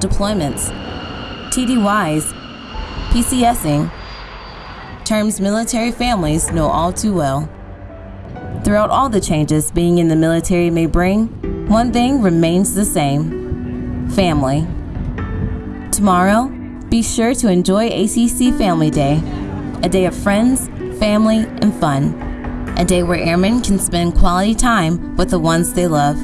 deployments, TDYs, PCSing, terms military families know all too well. Throughout all the changes being in the military may bring, one thing remains the same family. Tomorrow, be sure to enjoy ACC Family Day, a day of friends, family, and fun. A day where airmen can spend quality time with the ones they love